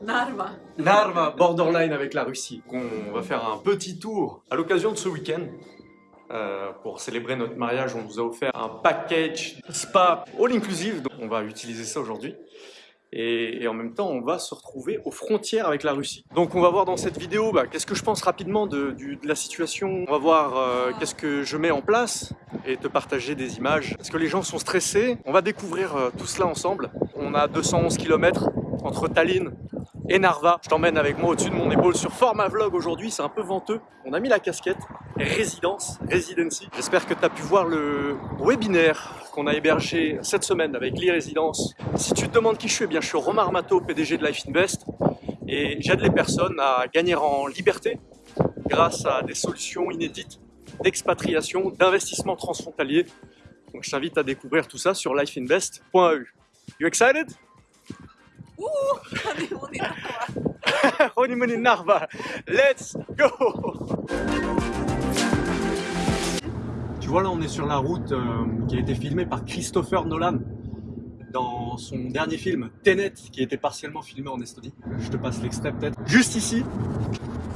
Narva. Narva, borderline avec la Russie. On va faire un petit tour à l'occasion de ce week-end. Euh, pour célébrer notre mariage, on vous a offert un package spa all-inclusive. donc On va utiliser ça aujourd'hui. Et, en même temps, on va se retrouver aux frontières avec la Russie. Donc on va voir dans cette vidéo, bah, qu'est-ce que je pense rapidement de, la situation. On va voir euh, qu'est-ce que je mets en place et te partager des images. Est-ce que les gens sont stressés? On va découvrir euh, tout cela ensemble. On a 211 km entre Tallinn et Narva. Je t'emmène avec moi au-dessus de mon épaule sur format vlog aujourd'hui, c'est un peu venteux. On a mis la casquette résidence, residency. J'espère que tu as pu voir le webinaire qu'on a hébergé cette semaine avec l'e-résidence. Si tu te demandes qui je suis, eh bien je suis Romain Armato, PDG de Life Invest et j'aide les personnes à gagner en liberté grâce à des solutions inédites d'expatriation, d'investissement transfrontalier. Donc je t'invite à découvrir tout ça sur lifeinvest.eu. You excited? Honeymoon in Narva. Honeymoon in Narva. Let's go Tu vois là on est sur la route euh, qui a été filmée par Christopher Nolan dans son dernier film Tenet qui a été partiellement filmé en Estonie. Je te passe l'extrait peut-être juste ici.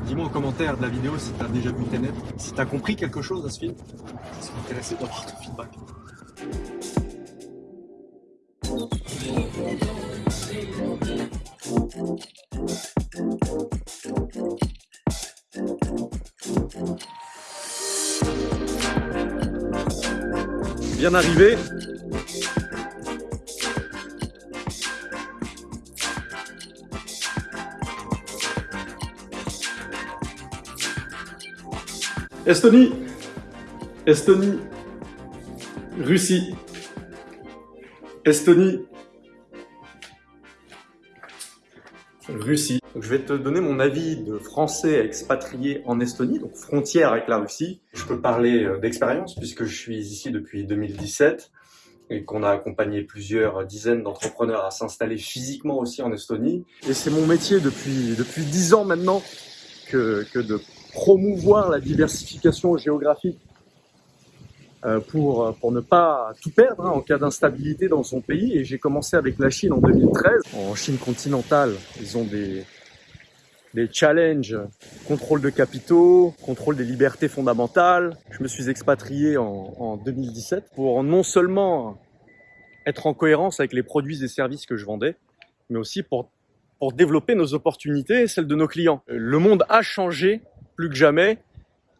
Dis-moi en commentaire de la vidéo si tu as déjà vu Tenet, si tu as compris quelque chose à ce film. Je serais intéressé d'avoir ton feedback. Bien arrivé. Estonie. Estonie. Russie. Estonie. Russie. Donc, je vais te donner mon avis de français expatrié en Estonie, donc frontière avec la Russie. Je peux parler euh, d'expérience puisque je suis ici depuis 2017 et qu'on a accompagné plusieurs dizaines d'entrepreneurs à s'installer physiquement aussi en Estonie. Et c'est mon métier depuis depuis dix ans maintenant que, que de promouvoir la diversification géographique pour, pour ne pas tout perdre hein, en cas d'instabilité dans son pays. Et j'ai commencé avec la Chine en 2013. En Chine continentale, ils ont des, des challenges, contrôle de capitaux, contrôle des libertés fondamentales. Je me suis expatrié en, en 2017 pour non seulement être en cohérence avec les produits et services que je vendais, mais aussi pour, pour développer nos opportunités et celles de nos clients. Le monde a changé plus que jamais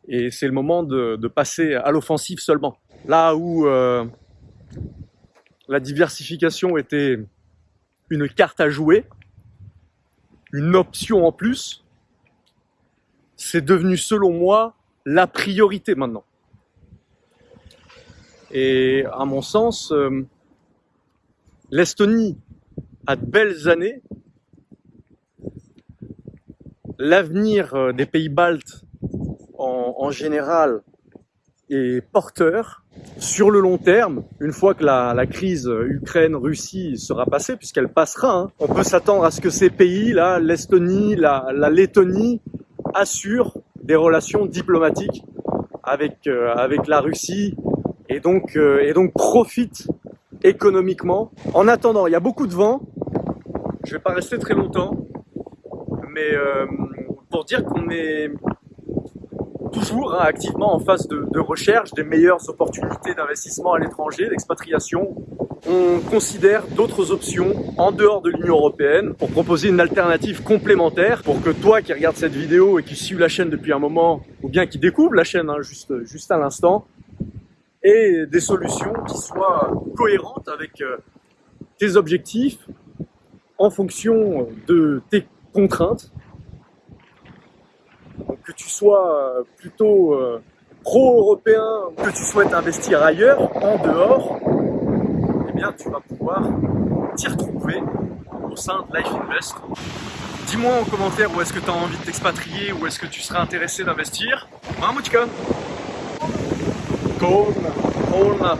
et c'est le moment de, passer à l'offensive seulement. Là où euh, la diversification était une carte à jouer, une option en plus, c'est devenu selon moi la priorité maintenant. Et à mon sens, euh, l'Estonie a de belles années. L'avenir euh, des pays baltes en, général est porteur sur le long terme, une fois que la, crise Ukraine-Russie sera passée, puisqu'elle passera, hein, on peut s'attendre à ce que ces pays-là, l'Estonie, la, Lettonie, assurent des relations diplomatiques avec, euh, la Russie et donc, euh, profitent économiquement. En attendant, il y a beaucoup de vent, je vais pas rester très longtemps, mais euh, pour dire qu'on est toujours hein, activement en phase de, recherche des meilleures opportunités d'investissement à l'étranger, d'expatriation. On considère d'autres options en dehors de l'Union Européenne pour proposer une alternative complémentaire pour que toi qui regardes cette vidéo et qui suis la chaîne depuis un moment, ou bien qui découvre la chaîne hein, juste, juste à l'instant, et des solutions qui soient cohérentes avec euh, tes objectifs en fonction de tes contraintes donc que tu sois euh, plutôt euh, pro-européen, que tu souhaites investir ailleurs, en dehors, eh bien tu vas pouvoir t'y retrouver au sein de Life Invest. Dis-moi en commentaire où est-ce que tu as envie de t'expatrier, où est-ce que tu serais intéressé d'investir. Mamouchka Cold, cold.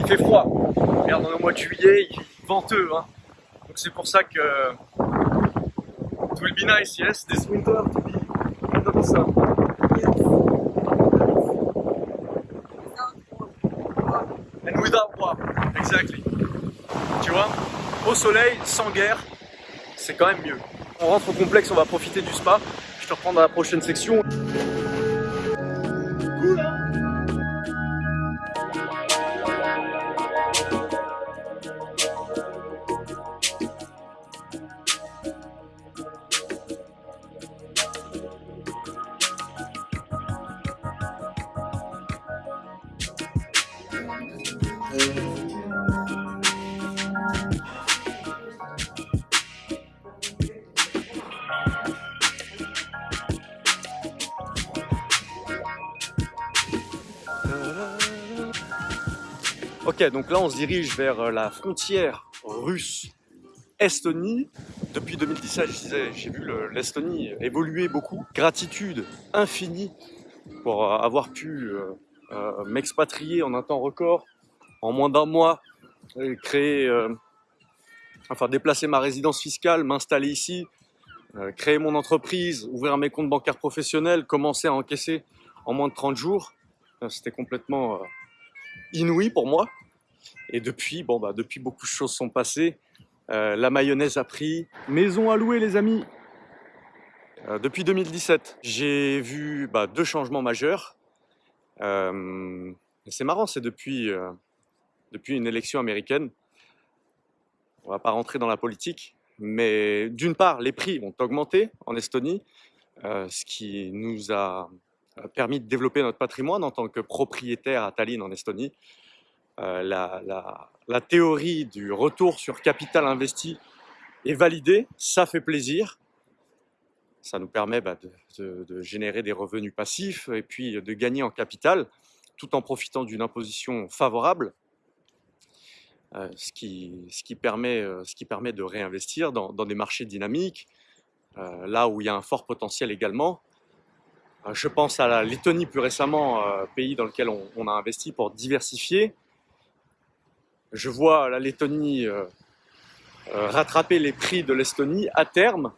Il fait froid. Regarde, on est au mois de juillet, il est venteux. Hein. Donc c'est pour ça que it will be nice, yes, this winter sun. And without war, exactly. Tu vois, au soleil, sans guerre, c'est quand même mieux. On rentre au complexe, on va profiter du spa. Je te reprends dans la prochaine section. Ok, donc là on se dirige vers euh, la frontière russe-Estonie. Depuis 2017, je disais, j'ai vu l'Estonie évoluer beaucoup. Gratitude infinie pour euh, avoir pu euh, m'expatrier en un temps record, en moins d'un mois, créer, enfin déplacer ma résidence fiscale, m'installer ici, créer mon entreprise, ouvrir mes comptes bancaires professionnels, commencer à encaisser en moins de 30 jours. C'était complètement inouï pour moi. Et depuis, bon bah depuis beaucoup de choses sont passées. Euh, la mayonnaise a pris. Maison à louer les amis. Euh, depuis 2017, j'ai vu bah, deux changements majeurs. Euh, c'est marrant, c'est depuis, depuis une élection américaine. On va pas rentrer dans la politique, mais d'une part, les prix ont augmenté en Estonie, ce qui nous a permis de développer notre patrimoine en tant que propriétaire à Tallinn en Estonie. Euh, la, théorie du retour sur capital investi est validée, ça fait plaisir. Ça nous permet bah, de, générer des revenus passifs et puis de gagner en capital tout en profitant d'une imposition favorable, euh, ce, qui, ce, qui permet, euh, ce, qui, permet, de réinvestir dans, des marchés dynamiques, là où il y a un fort potentiel également. Je pense à la Lettonie plus récemment, pays dans lequel on a investi pour diversifier je vois la Lettonie euh, euh, rattraper les prix de l'Estonie à terme.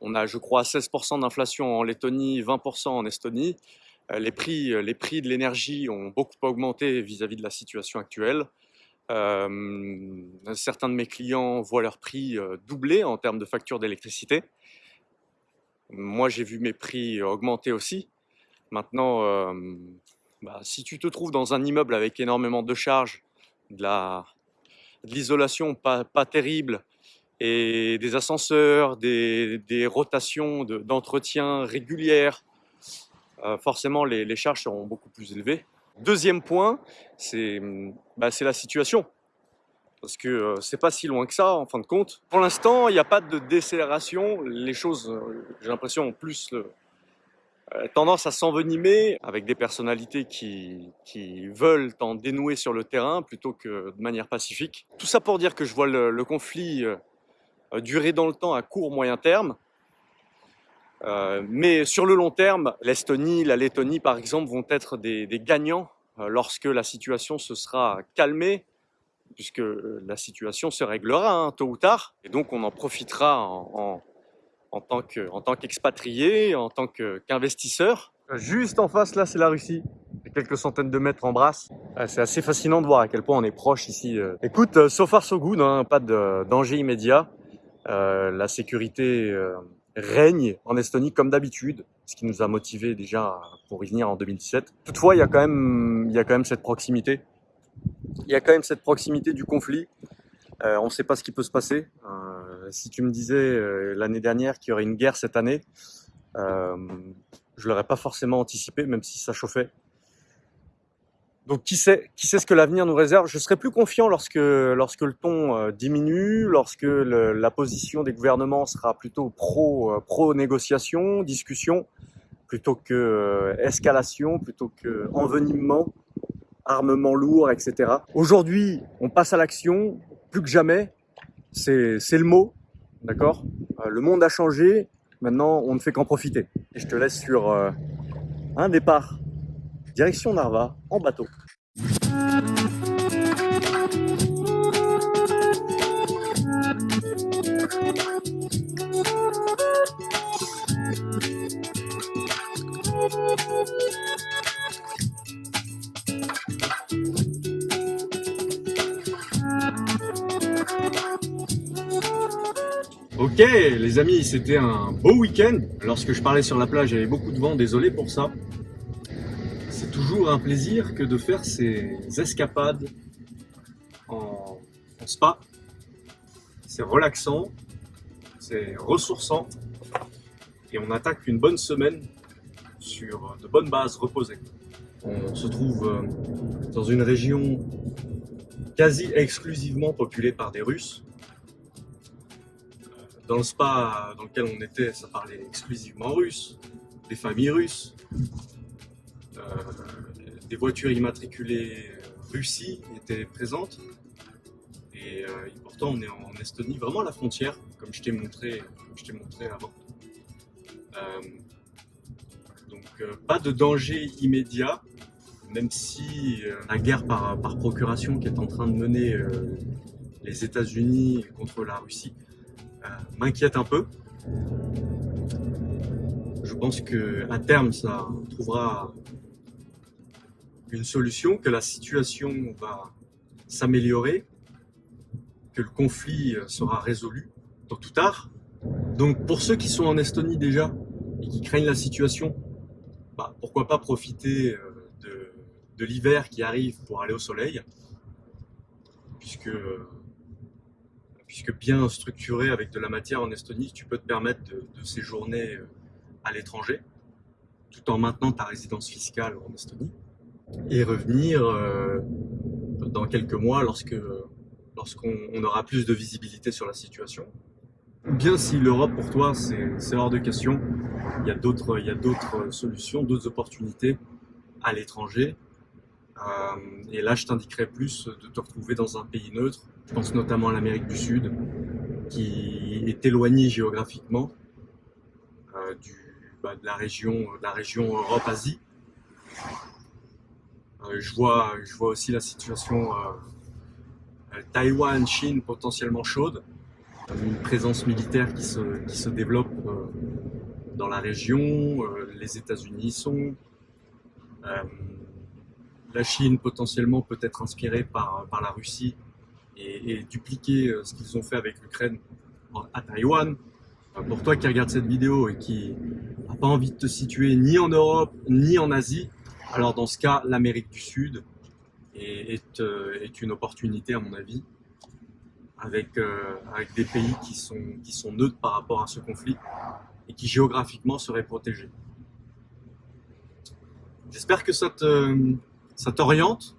On a, je crois, 16% d'inflation en Lettonie, 20% en Estonie. Euh, les prix, les prix de l'énergie ont beaucoup augmenté vis-à-vis de la situation actuelle. certains de mes clients voient leurs prix doubler en termes de facture d'électricité. Moi, j'ai vu mes prix augmenter aussi. Maintenant, bah, si tu te trouves dans un immeuble avec énormément de charges, de l'isolation pas, terrible, et des ascenseurs, des, rotations d'entretien régulières, euh, forcément les, charges seront beaucoup plus élevées. Deuxième point, c'est bah, la situation. Parce que euh, c'est pas si loin que ça, en fin de compte. Pour l'instant, il n'y a pas de décélération. Les choses, euh, j'ai l'impression, ont plus euh, tendance à s'envenimer avec des personnalités qui, qui, veulent en dénouer sur le terrain plutôt que de manière pacifique. Tout ça pour dire que je vois le, conflit euh, durer dans le temps à court moyen terme. Euh, mais sur le long terme, l'Estonie, la Lettonie par exemple vont être des, gagnants lorsque la situation se sera calmée, puisque la situation se réglera hein, tôt ou tard, et donc on en profitera en, en tant qu'expatrié, en tant qu'investisseur. Juste en face, là, c'est la Russie. quelques centaines de mètres en brasse. Ah, c'est assez fascinant de voir à quel point on est proche ici. Euh. Écoute, euh, so far so good, hein, pas de danger immédiat. Euh, la sécurité règne en Estonie comme d'habitude, ce qui nous a motivé déjà pour y venir en 2017. Toutefois, il y a quand même, il y a quand même cette proximité. Il y a quand même cette proximité du conflit. on ne sait pas ce qui peut se passer si tu me disais euh, l'année dernière qu'il y aurait une guerre cette année, euh, je l'aurais pas forcément anticipé, même si ça chauffait. Donc qui sait, qui sait ce que l'avenir nous réserve? Je serai plus confiant lorsque, lorsque le ton euh, diminue, lorsque la position des gouvernements sera plutôt pro, euh, pro négociation, discussion, plutôt que escalation, plutôt que envenimement, armement lourd, etc. Aujourd'hui, on passe à l'action, plus que jamais, c'est le mot. D'accord? Euh, Le monde a changé, maintenant on ne fait qu'en profiter. Et je te laisse sur euh, un départ, direction Narva, en bateau. Ok les amis, c'était un beau week-end. Lorsque je parlais sur la plage, il y avait beaucoup de vent, désolé pour ça. C'est toujours un plaisir que de faire ces escapades en, spa. C'est relaxant, c'est ressourçant et on attaque une bonne semaine sur de bonnes bases reposées. On se trouve euh, dans une région quasi exclusivement populée par des Russes. Dans le spa dans lequel on était, ça parlait exclusivement russe, des familles russes, euh, des voitures immatriculées Russie étaient présentes. Et, euh, pourtant, on est en Estonie, vraiment à la frontière, comme je t'ai montré, montré avant. Euh, donc, pas de danger immédiat, même si la guerre par, par, procuration qui est en train de mener les États-Unis contre la Russie m'inquiète un peu. Je pense qu'à terme, ça trouvera une solution, que la situation va s'améliorer, que le conflit sera résolu tôt ou tard. Donc pour ceux qui sont en Estonie déjà et qui craignent la situation, bah, pourquoi pas profiter euh, de, de l'hiver qui arrive pour aller au soleil, puisque puisque bien structuré avec de la matière en Estonie, tu peux te permettre de, séjourner euh, à l'étranger, tout en maintenant ta résidence fiscale en Estonie, et revenir euh, dans quelques mois lorsque lorsqu'on aura plus de visibilité sur la situation. Bien si l'Europe pour toi c'est hors de question, il y a d'autres solutions, d'autres opportunités à l'étranger. Euh, et là je t'indiquerai plus de te retrouver dans un pays neutre. Je pense notamment à l'Amérique du Sud, qui est éloignée géographiquement euh, bah, de, la région, Europe-Asie. Euh, je, vois, aussi la situation Taïwan, Chine potentiellement chaude, une présence militaire qui se développe dans la région, les États-Unis sont, la Chine potentiellement peut être inspirée par, par la Russie et, dupliquer euh, ce qu'ils ont fait avec l'Ukraine à Taïwan. Pour toi qui regarde cette vidéo et qui n'a pas envie de te situer ni en Europe ni en Asie, alors dans ce cas, l'Amérique du Sud est, euh, une opportunité à mon avis, avec, euh, avec des pays qui sont, qui sont neutres par rapport à ce conflit et qui géographiquement seraient protégés. J'espère que ça t'oriente.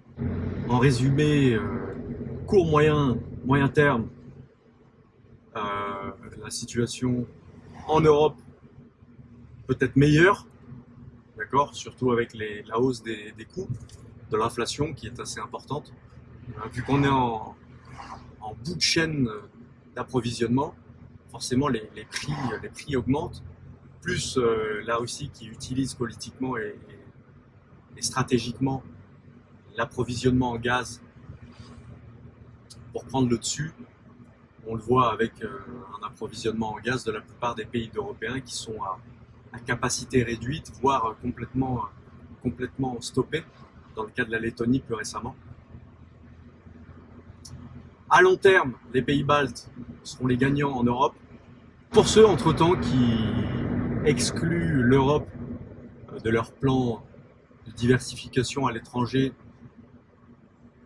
En résumé, court, moyen, moyen terme, euh, la situation en Europe peut être meilleure, d'accord, surtout avec la hausse des, coûts, de l'inflation qui est assez importante. Euh, vu qu'on est en, bout de chaîne d'approvisionnement, forcément les, prix, augmentent, plus euh, la Russie qui utilise politiquement et stratégiquement l'approvisionnement en gaz pour prendre le dessus. On le voit avec euh, un approvisionnement en gaz de la plupart des pays européens qui sont à, capacité réduite, voire complètement, complètement stoppés, dans le cas de la Lettonie plus récemment. À long terme, les pays baltes seront les gagnants en Europe. Pour ceux, entre-temps, qui excluent l'Europe euh, de leur plan de diversification à l'étranger,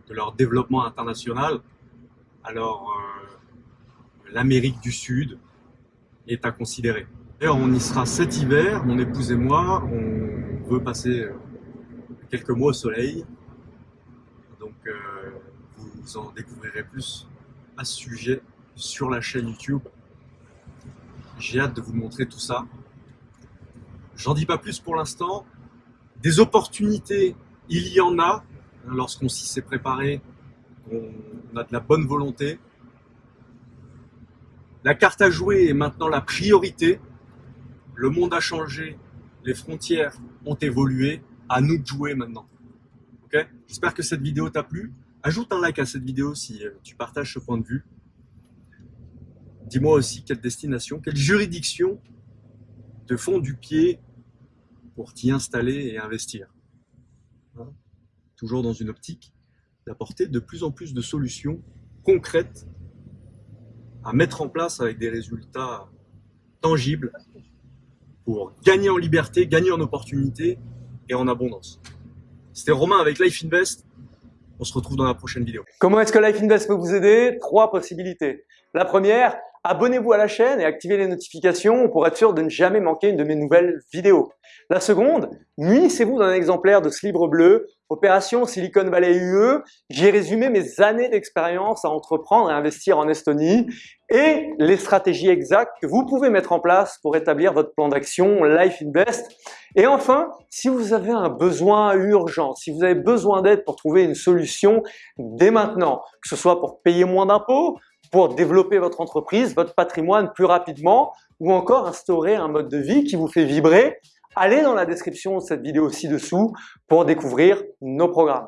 de leur développement international, alors euh, l'Amérique du Sud est à considérer. D'ailleurs, on y sera cet hiver, mon épouse et moi, on veut passer euh, quelques mois au soleil. Donc euh, vous en découvrirez plus à ce sujet sur la chaîne YouTube. J'ai hâte de vous montrer tout ça. J'en dis pas plus pour l'instant. Des opportunités, il y en a lorsqu'on s'y s'est préparé on a de la bonne volonté. La carte à jouer est maintenant la priorité. Le monde a changé, les frontières ont évolué. À nous de jouer maintenant. J'espère que cette vidéo t'a plu. Ajoute un like à cette vidéo si euh, tu partages ce point de vue. Dis-moi aussi quelle destination, quelle juridiction te font du pied pour t'y installer et investir. Toujours dans une optique d'apporter de plus en plus de solutions concrètes à mettre en place avec des résultats tangibles pour gagner en liberté, gagner en opportunité et en abondance. C'était Romain avec Life Invest. On se retrouve dans la prochaine vidéo. Comment est-ce que Life Invest peut vous aider? Trois possibilités. La première, abonnez-vous à la chaîne et activez les notifications pour être sûr de ne jamais manquer une de mes nouvelles vidéos. La seconde, munissez-vous d'un exemplaire de ce livre bleu, Opération Silicon Valley UE. J'ai résumé mes années d'expérience à entreprendre et investir en Estonie et les stratégies exactes que vous pouvez mettre en place pour établir votre plan d'action Life Invest. Et enfin, si vous avez un besoin urgent, si vous avez besoin d'aide pour trouver une solution dès maintenant, que ce soit pour payer moins d'impôts, pour développer votre entreprise, votre patrimoine plus rapidement ou encore instaurer un mode de vie qui vous fait vibrer, allez dans la description de cette vidéo ci-dessous pour découvrir nos programmes.